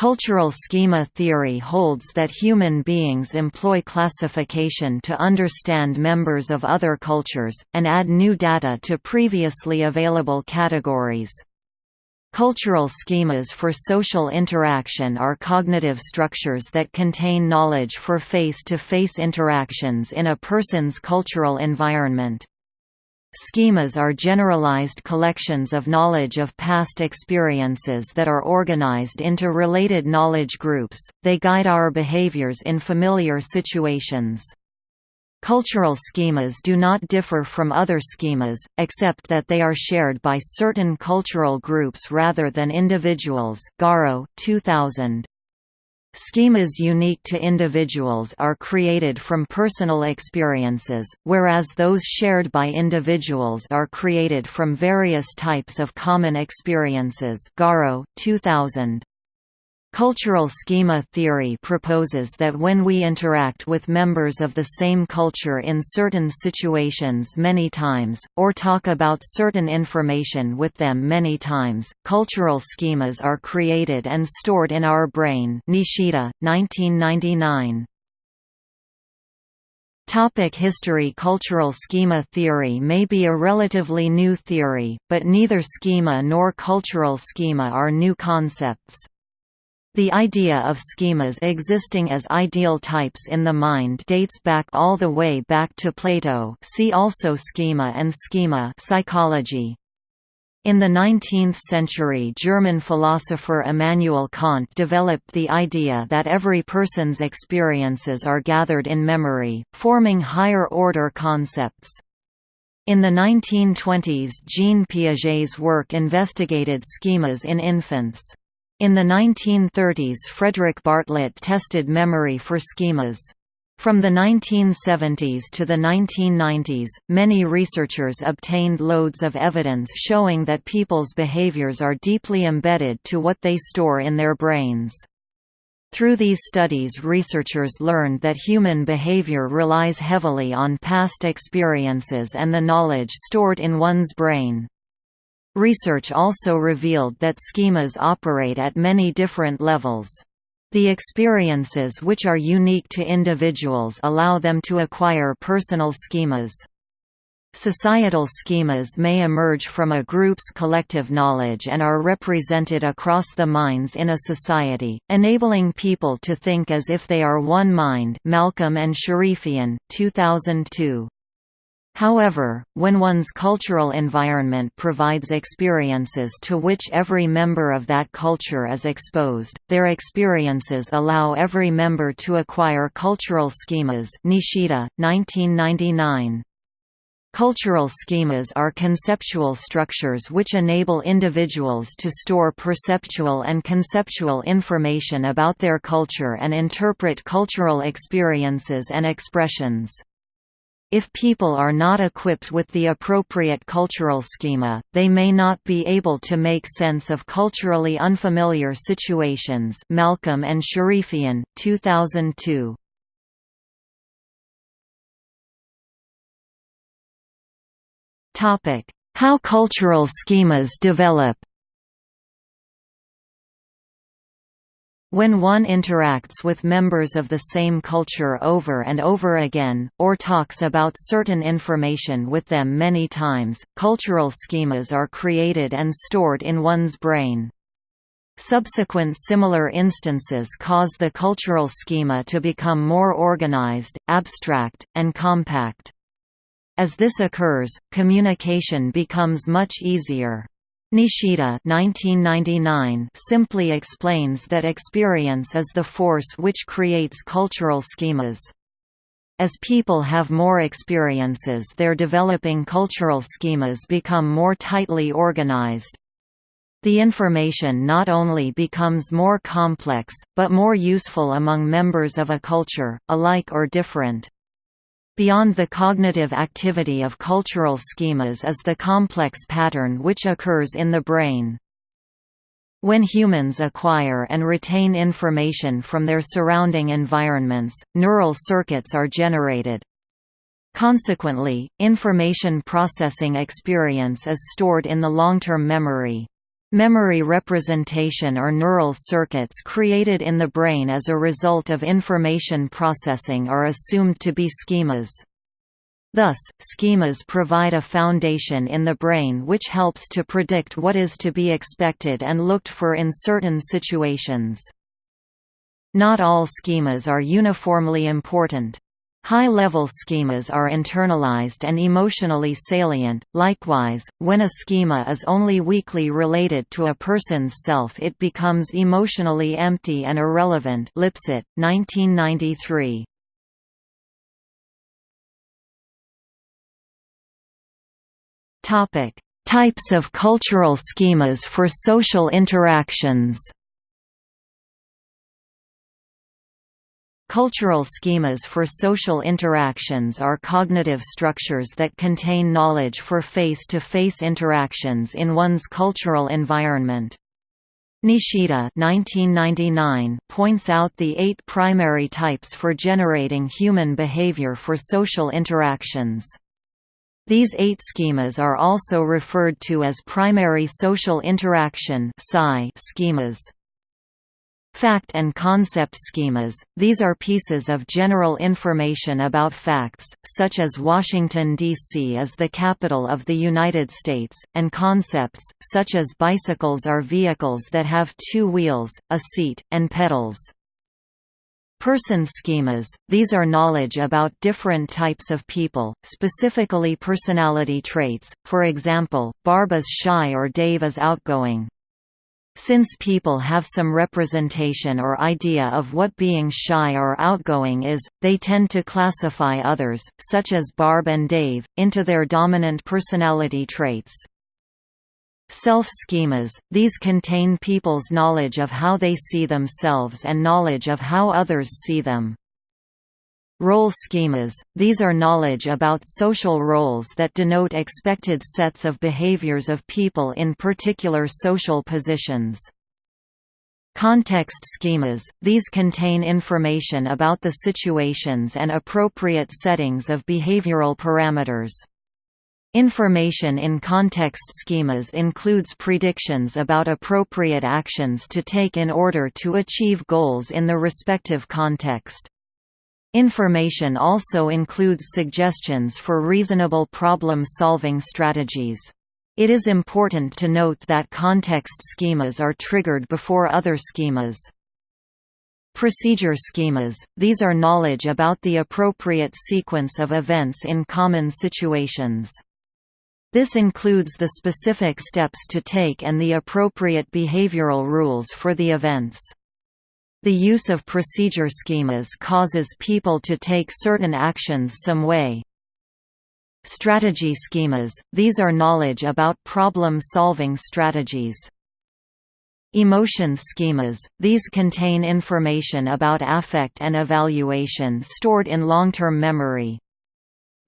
Cultural schema theory holds that human beings employ classification to understand members of other cultures, and add new data to previously available categories. Cultural schemas for social interaction are cognitive structures that contain knowledge for face-to-face -face interactions in a person's cultural environment. Schemas are generalized collections of knowledge of past experiences that are organized into related knowledge groups, they guide our behaviors in familiar situations. Cultural schemas do not differ from other schemas, except that they are shared by certain cultural groups rather than individuals Garro 2000. Schemas unique to individuals are created from personal experiences, whereas those shared by individuals are created from various types of common experiences Garro, 2000. Cultural schema theory proposes that when we interact with members of the same culture in certain situations many times, or talk about certain information with them many times, cultural schemas are created and stored in our brain Nishida, 1999. Topic history Cultural schema theory may be a relatively new theory, but neither schema nor cultural schema are new concepts. The idea of schemas existing as ideal types in the mind dates back all the way back to Plato see also schema and schema psychology. In the 19th century German philosopher Immanuel Kant developed the idea that every person's experiences are gathered in memory, forming higher-order concepts. In the 1920s Jean Piaget's work investigated schemas in infants. In the 1930s Frederick Bartlett tested memory for schemas. From the 1970s to the 1990s, many researchers obtained loads of evidence showing that people's behaviors are deeply embedded to what they store in their brains. Through these studies researchers learned that human behavior relies heavily on past experiences and the knowledge stored in one's brain. Research also revealed that schemas operate at many different levels. The experiences which are unique to individuals allow them to acquire personal schemas. Societal schemas may emerge from a group's collective knowledge and are represented across the minds in a society, enabling people to think as if they are one mind Malcolm and Sharifian, 2002. However, when one's cultural environment provides experiences to which every member of that culture is exposed, their experiences allow every member to acquire cultural schemas Nishida, 1999. Cultural schemas are conceptual structures which enable individuals to store perceptual and conceptual information about their culture and interpret cultural experiences and expressions. If people are not equipped with the appropriate cultural schema, they may not be able to make sense of culturally unfamiliar situations Malcolm and Sharifian, 2002. How cultural schemas develop When one interacts with members of the same culture over and over again, or talks about certain information with them many times, cultural schemas are created and stored in one's brain. Subsequent similar instances cause the cultural schema to become more organized, abstract, and compact. As this occurs, communication becomes much easier. Nishida 1999 simply explains that experience is the force which creates cultural schemas. As people have more experiences their developing cultural schemas become more tightly organized. The information not only becomes more complex, but more useful among members of a culture, alike or different. Beyond the cognitive activity of cultural schemas is the complex pattern which occurs in the brain. When humans acquire and retain information from their surrounding environments, neural circuits are generated. Consequently, information processing experience is stored in the long-term memory. Memory representation or neural circuits created in the brain as a result of information processing are assumed to be schemas. Thus, schemas provide a foundation in the brain which helps to predict what is to be expected and looked for in certain situations. Not all schemas are uniformly important. High-level schemas are internalized and emotionally salient. Likewise, when a schema is only weakly related to a person's self, it becomes emotionally empty and irrelevant. Lipset, 1993. Topic: Types of cultural schemas for social interactions. Cultural schemas for social interactions are cognitive structures that contain knowledge for face-to-face -face interactions in one's cultural environment. Nishida 1999 points out the eight primary types for generating human behavior for social interactions. These eight schemas are also referred to as primary social interaction schemas. Fact and concept schemas – These are pieces of general information about facts, such as Washington, D.C. is the capital of the United States, and concepts, such as bicycles are vehicles that have two wheels, a seat, and pedals. Person schemas – These are knowledge about different types of people, specifically personality traits, for example, Barb is shy or Dave is outgoing. Since people have some representation or idea of what being shy or outgoing is, they tend to classify others, such as Barb and Dave, into their dominant personality traits. Self-schemas – These contain people's knowledge of how they see themselves and knowledge of how others see them. Role schemas – These are knowledge about social roles that denote expected sets of behaviors of people in particular social positions. Context schemas – These contain information about the situations and appropriate settings of behavioral parameters. Information in context schemas includes predictions about appropriate actions to take in order to achieve goals in the respective context. Information also includes suggestions for reasonable problem-solving strategies. It is important to note that context schemas are triggered before other schemas. Procedure schemas – These are knowledge about the appropriate sequence of events in common situations. This includes the specific steps to take and the appropriate behavioral rules for the events. The use of procedure schemas causes people to take certain actions some way. Strategy schemas – These are knowledge about problem-solving strategies. Emotion schemas – These contain information about affect and evaluation stored in long-term memory.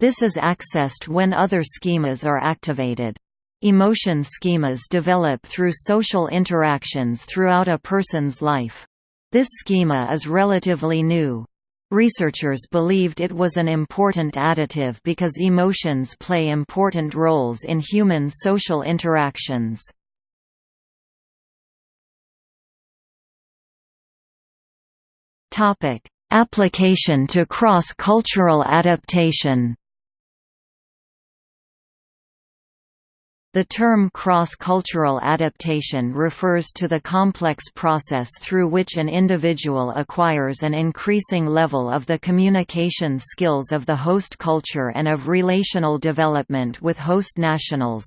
This is accessed when other schemas are activated. Emotion schemas develop through social interactions throughout a person's life. This schema is relatively new. Researchers believed it was an important additive because emotions play important roles in human social interactions. Application to cross-cultural adaptation The term cross-cultural adaptation refers to the complex process through which an individual acquires an increasing level of the communication skills of the host culture and of relational development with host nationals.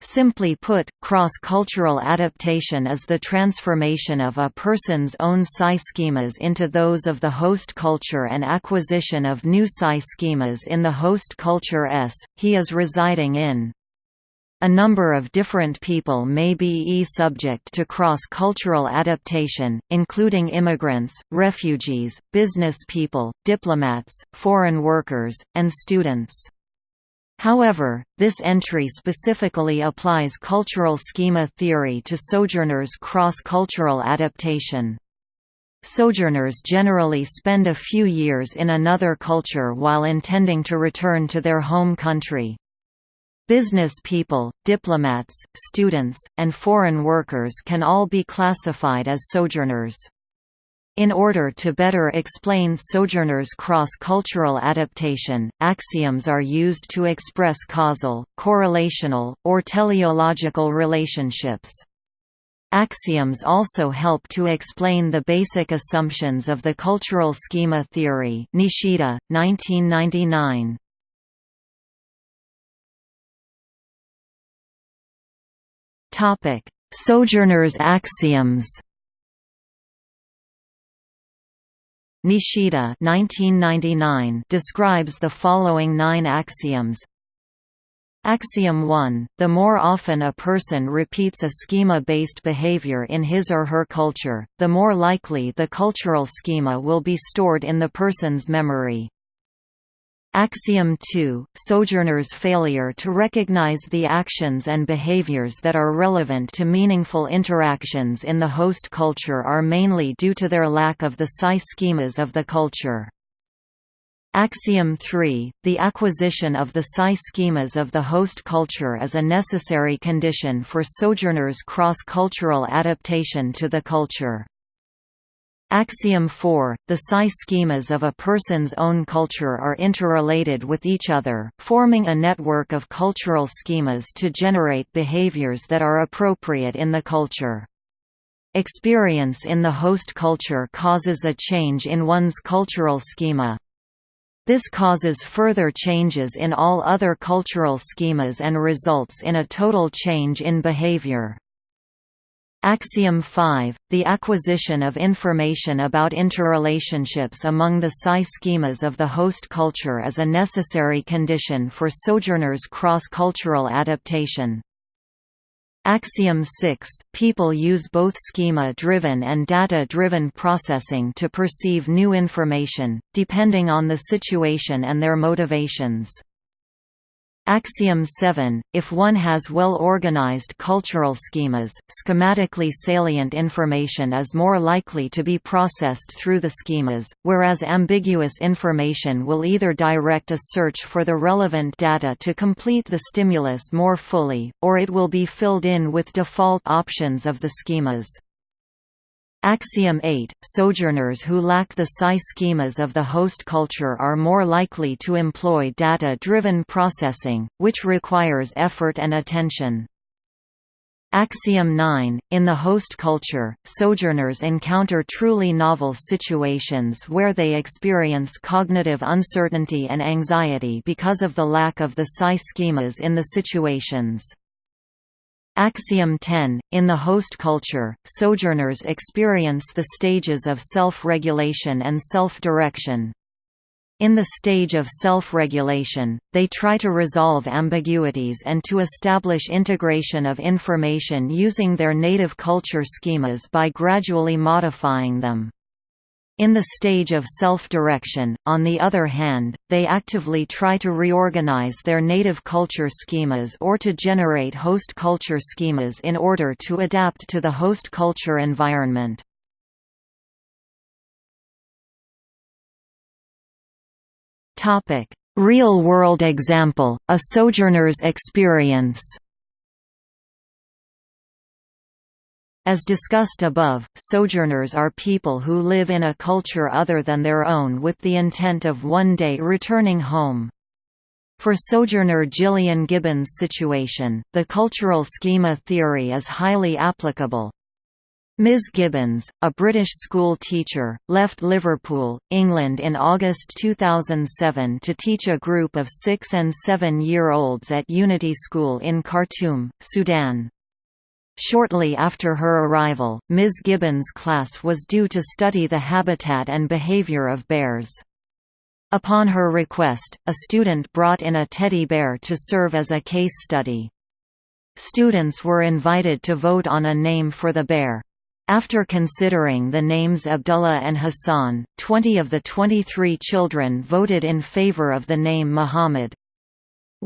Simply put, cross-cultural adaptation is the transformation of a person's own psi schemas into those of the host culture and acquisition of new psi schemas in the host culture S, he is residing in. A number of different people may be e-subject to cross-cultural adaptation, including immigrants, refugees, business people, diplomats, foreign workers, and students. However, this entry specifically applies cultural schema theory to sojourners' cross-cultural adaptation. Sojourners generally spend a few years in another culture while intending to return to their home country. Business people, diplomats, students, and foreign workers can all be classified as sojourners. In order to better explain sojourners' cross-cultural adaptation, axioms are used to express causal, correlational, or teleological relationships. Axioms also help to explain the basic assumptions of the cultural schema theory Nishida, 1999. Sojourners' axioms. Nishida 1999 describes the following nine axioms. Axiom 1 – The more often a person repeats a schema-based behavior in his or her culture, the more likely the cultural schema will be stored in the person's memory. Axiom 2 – Sojourners' failure to recognize the actions and behaviors that are relevant to meaningful interactions in the host culture are mainly due to their lack of the psi schemas of the culture. Axiom 3 – The acquisition of the psi schemas of the host culture is a necessary condition for sojourners' cross-cultural adaptation to the culture. Axiom 4 – The psi schemas of a person's own culture are interrelated with each other, forming a network of cultural schemas to generate behaviors that are appropriate in the culture. Experience in the host culture causes a change in one's cultural schema. This causes further changes in all other cultural schemas and results in a total change in behavior. Axiom 5 – The acquisition of information about interrelationships among the psi schemas of the host culture is a necessary condition for sojourners' cross-cultural adaptation. Axiom 6 – People use both schema-driven and data-driven processing to perceive new information, depending on the situation and their motivations. Axiom 7 – If one has well-organized cultural schemas, schematically salient information is more likely to be processed through the schemas, whereas ambiguous information will either direct a search for the relevant data to complete the stimulus more fully, or it will be filled in with default options of the schemas. Axiom 8 – Sojourners who lack the psi schemas of the host culture are more likely to employ data-driven processing, which requires effort and attention. Axiom 9 – In the host culture, sojourners encounter truly novel situations where they experience cognitive uncertainty and anxiety because of the lack of the psi schemas in the situations. Axiom 10 – In the host culture, sojourners experience the stages of self-regulation and self-direction. In the stage of self-regulation, they try to resolve ambiguities and to establish integration of information using their native culture schemas by gradually modifying them. In the stage of self-direction, on the other hand, they actively try to reorganize their native culture schemas or to generate host culture schemas in order to adapt to the host culture environment. Real-world example, a sojourner's experience As discussed above, sojourners are people who live in a culture other than their own with the intent of one day returning home. For sojourner Gillian Gibbons' situation, the cultural schema theory is highly applicable. Ms Gibbons, a British school teacher, left Liverpool, England in August 2007 to teach a group of six- and seven-year-olds at Unity School in Khartoum, Sudan. Shortly after her arrival, Ms. Gibbons' class was due to study the habitat and behavior of bears. Upon her request, a student brought in a teddy bear to serve as a case study. Students were invited to vote on a name for the bear. After considering the names Abdullah and Hassan, 20 of the 23 children voted in favor of the name Muhammad.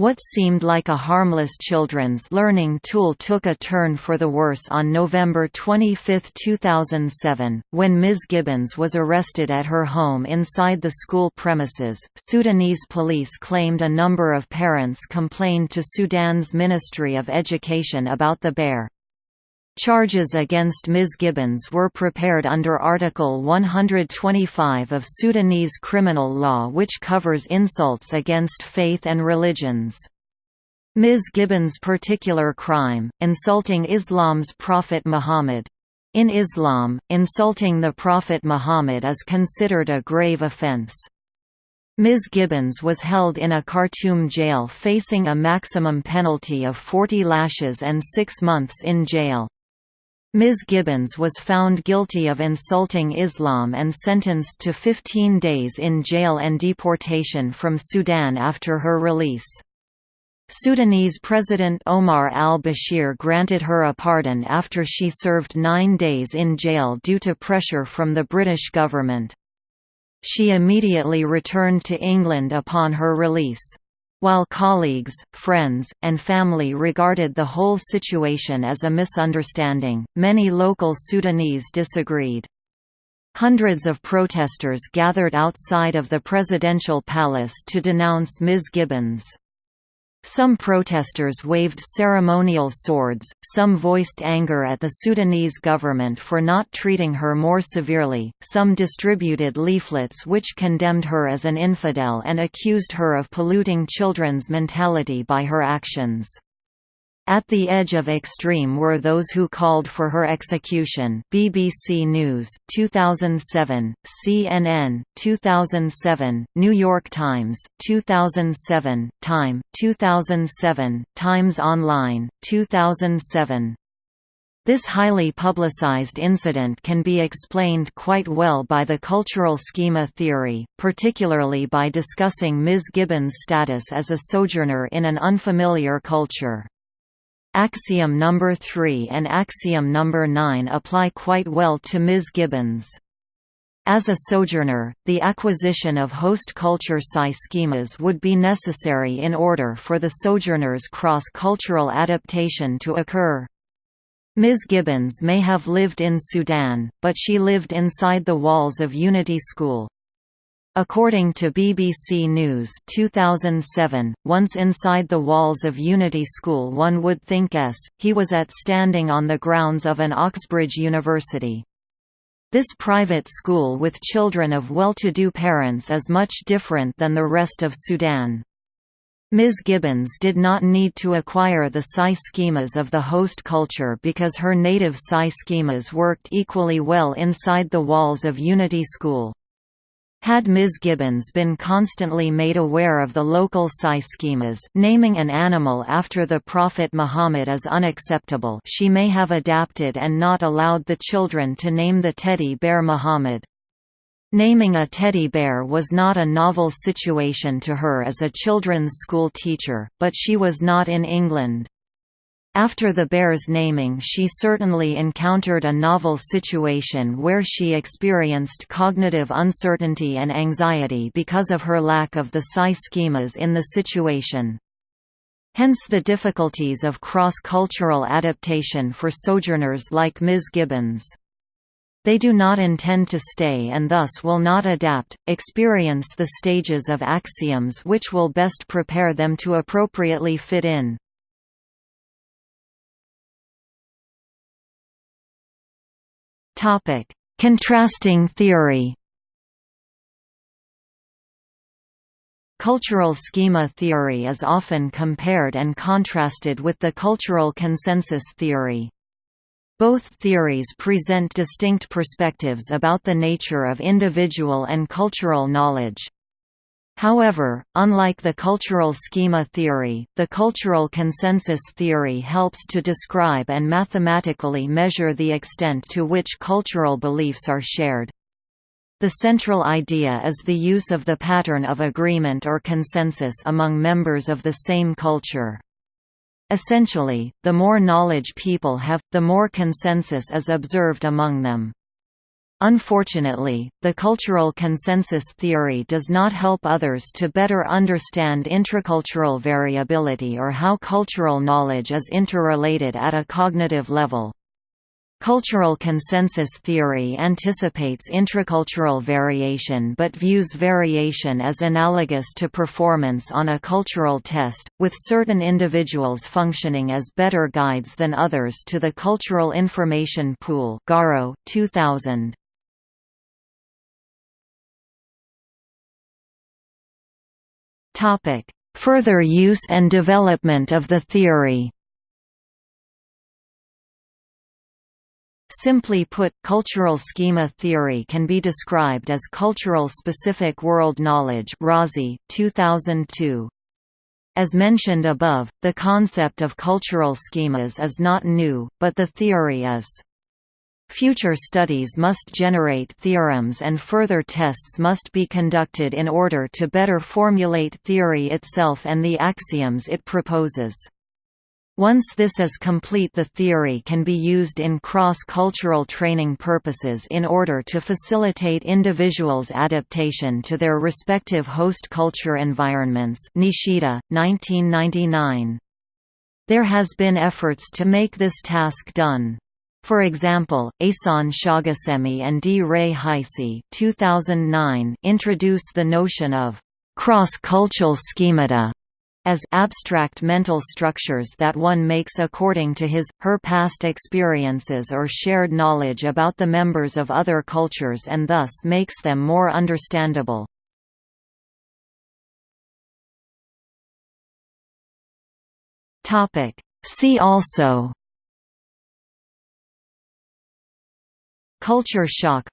What seemed like a harmless children's learning tool took a turn for the worse on November 25, 2007, when Ms. Gibbons was arrested at her home inside the school premises. Sudanese police claimed a number of parents complained to Sudan's Ministry of Education about the bear. Charges against Ms. Gibbons were prepared under Article 125 of Sudanese criminal law which covers insults against faith and religions. Ms. Gibbons' particular crime, insulting Islam's Prophet Muhammad. In Islam, insulting the Prophet Muhammad is considered a grave offense. Ms. Gibbons was held in a Khartoum jail facing a maximum penalty of 40 lashes and six months in jail. Ms. Gibbons was found guilty of insulting Islam and sentenced to 15 days in jail and deportation from Sudan after her release. Sudanese President Omar al-Bashir granted her a pardon after she served nine days in jail due to pressure from the British government. She immediately returned to England upon her release. While colleagues, friends, and family regarded the whole situation as a misunderstanding, many local Sudanese disagreed. Hundreds of protesters gathered outside of the presidential palace to denounce Ms. Gibbons. Some protesters waved ceremonial swords, some voiced anger at the Sudanese government for not treating her more severely, some distributed leaflets which condemned her as an infidel and accused her of polluting children's mentality by her actions. At the edge of extreme were those who called for her execution BBC News, 2007, CNN, 2007, New York Times, 2007, Time, 2007, Times Online, 2007. This highly publicized incident can be explained quite well by the cultural schema theory, particularly by discussing Ms. Gibbons' status as a sojourner in an unfamiliar culture. Axiom number 3 and axiom number 9 apply quite well to Ms. Gibbons. As a sojourner, the acquisition of host culture psi schemas would be necessary in order for the sojourner's cross-cultural adaptation to occur. Ms. Gibbons may have lived in Sudan, but she lived inside the walls of Unity School. According to BBC News 2007, once inside the walls of Unity School one would think s, he was at standing on the grounds of an Oxbridge University. This private school with children of well-to-do parents is much different than the rest of Sudan. Ms. Gibbons did not need to acquire the psi schemas of the host culture because her native psi schemas worked equally well inside the walls of Unity School. Had Ms. Gibbons been constantly made aware of the local psi schemas naming an animal after the Prophet Muhammad is unacceptable she may have adapted and not allowed the children to name the teddy bear Muhammad. Naming a teddy bear was not a novel situation to her as a children's school teacher, but she was not in England. After the bear's naming she certainly encountered a novel situation where she experienced cognitive uncertainty and anxiety because of her lack of the psi schemas in the situation. Hence the difficulties of cross-cultural adaptation for sojourners like Ms. Gibbons. They do not intend to stay and thus will not adapt, experience the stages of axioms which will best prepare them to appropriately fit in. Topic: Contrasting theory. Cultural schema theory is often compared and contrasted with the cultural consensus theory. Both theories present distinct perspectives about the nature of individual and cultural knowledge. However, unlike the cultural schema theory, the cultural consensus theory helps to describe and mathematically measure the extent to which cultural beliefs are shared. The central idea is the use of the pattern of agreement or consensus among members of the same culture. Essentially, the more knowledge people have, the more consensus is observed among them. Unfortunately, the cultural consensus theory does not help others to better understand intracultural variability or how cultural knowledge is interrelated at a cognitive level. Cultural consensus theory anticipates intracultural variation but views variation as analogous to performance on a cultural test, with certain individuals functioning as better guides than others to the cultural information pool Garro, 2000. Further use and development of the theory. Simply put, cultural schema theory can be described as cultural specific world knowledge Razi, 2002. As mentioned above, the concept of cultural schemas is not new, but the theory is. Future studies must generate theorems and further tests must be conducted in order to better formulate theory itself and the axioms it proposes. Once this is complete the theory can be used in cross-cultural training purposes in order to facilitate individuals' adaptation to their respective host culture environments Nishida, 1999. There has been efforts to make this task done. For example, Ehsan Shaghasemi and D. Ray Heise 2009 introduce the notion of cross-cultural schemata as abstract mental structures that one makes according to his, her past experiences or shared knowledge about the members of other cultures and thus makes them more understandable. See also Culture shock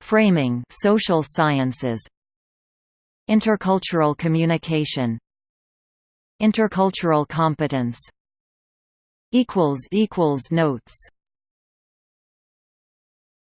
Framing social sciences Intercultural communication Intercultural competence Notes